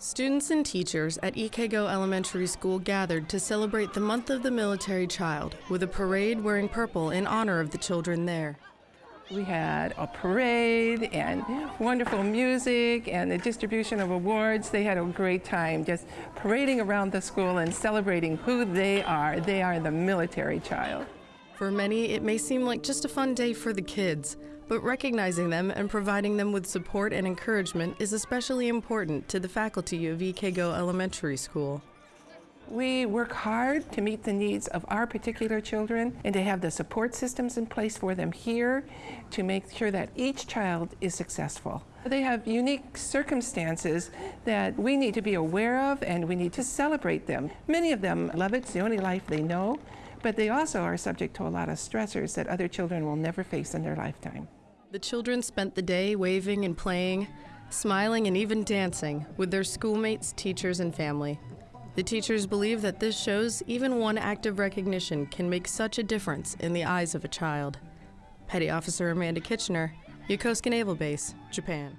Students and teachers at Ikego Elementary School gathered to celebrate the month of the military child with a parade wearing purple in honor of the children there. We had a parade and wonderful music and the distribution of awards. They had a great time just parading around the school and celebrating who they are. They are the military child. For many, it may seem like just a fun day for the kids, but recognizing them and providing them with support and encouragement is especially important to the faculty of Ikego Elementary School. We work hard to meet the needs of our particular children and to have the support systems in place for them here to make sure that each child is successful. They have unique circumstances that we need to be aware of and we need to celebrate them. Many of them love it, it's the only life they know, but they also are subject to a lot of stressors that other children will never face in their lifetime. The children spent the day waving and playing, smiling and even dancing with their schoolmates, teachers, and family. The teachers believe that this shows even one act of recognition can make such a difference in the eyes of a child. Petty Officer Amanda Kitchener, Yokosuka Naval Base, Japan.